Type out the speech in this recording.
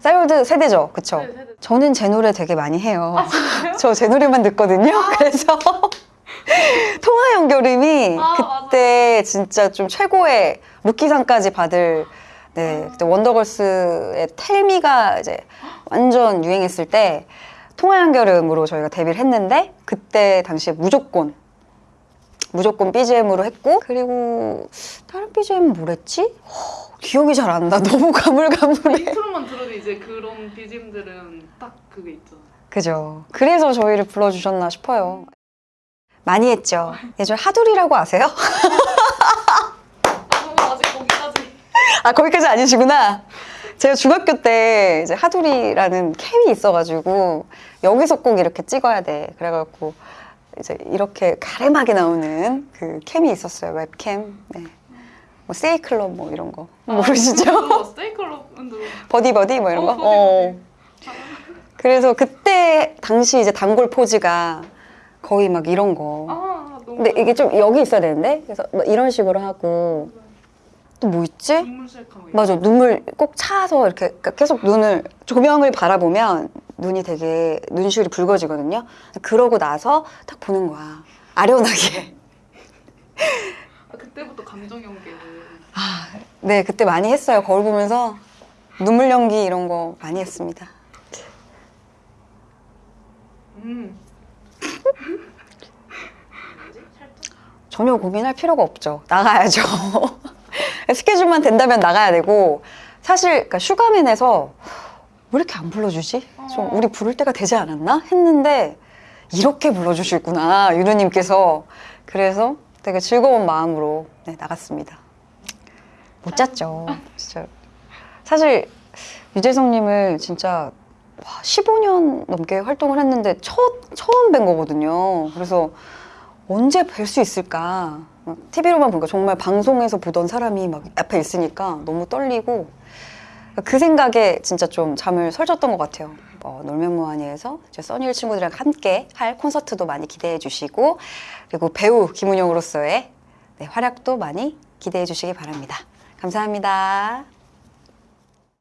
싸이월드 세대죠, 그쵸? 네, 세대. 저는 제 노래 되게 많이 해요. 아, 진짜요? 저제 노래만 듣거든요. 그래서 통화 연결음이 아, 그때 진짜 좀 최고의 루키상까지 받을 네 아. 그때 원더걸스의 텔미가 이제 완전 유행했을 때 통화 연결음으로 저희가 데뷔를 했는데 그때 당시에 무조건 무조건 BGM으로 했고 그리고 다른 BGM 뭘 했지? 허, 기억이 잘 안 나. 너무 가물가물해. 들어도 이제 그런 BGM들은 딱 그게 있죠. 그죠. 그래서 저희를 불러주셨나 싶어요. 많이 했죠. 예전 하두리라고 아세요? 아, 아직 거기까지. 아, 거기까지 아니시구나. 제가 중학교 때 이제 하두리라는 캠이 있어가지고 여기서 꼭 이렇게 찍어야 돼. 그래갖고 이제 이렇게 갸름하게 나오는 그 캠이 있었어요. 웹캠. 네. 뭐 세이클럽 뭐 이런 거 모르시죠? 세이클럽은 들어. 버디 버디 뭐 이런 거. 어, 버디, 버디. 그래서 그때 당시 이제 단골 포즈가 거의 막 이런 거. 아, 너무. 근데 이게 좀 여기 있어야 되는데 그래서 뭐 이런 식으로 하고 또 뭐 있지? 눈물 셀카. 맞아 눈물 꼭 차서 이렇게 그러니까 계속 눈을 조명을 바라보면 눈이 되게 눈시울이 붉어지거든요. 그러고 나서 딱 보는 거야 아련하게. 아, 그때부터 감정 연계를. 아, 네 그때 많이 했어요 거울 보면서 눈물 연기 이런 거 많이 했습니다. 음. 전혀 고민할 필요가 없죠. 나가야죠. 스케줄만 된다면 나가야 되고 사실 그러니까 슈가맨에서 왜 이렇게 안 불러주지? 좀 우리 부를 때가 되지 않았나? 했는데 이렇게 불러주시구나 유루님께서 그래서 되게 즐거운 마음으로 네, 나갔습니다. 못 잤죠. 진짜 사실 유재석님을 진짜 와, 15년 넘게 활동을 했는데 첫, 처음 뵌 거거든요. 그래서 언제 뵐 수 있을까? TV로만 보니까 정말 방송에서 보던 사람이 막 앞에 있으니까 너무 떨리고 그 생각에 진짜 좀 잠을 설쳤던 것 같아요. 어, 놀면 뭐하니에서 써니일 친구들이랑 함께 할 콘서트도 많이 기대해 주시고 그리고 배우 김은영으로서의 네, 활약도 많이 기대해 주시기 바랍니다. 감사합니다.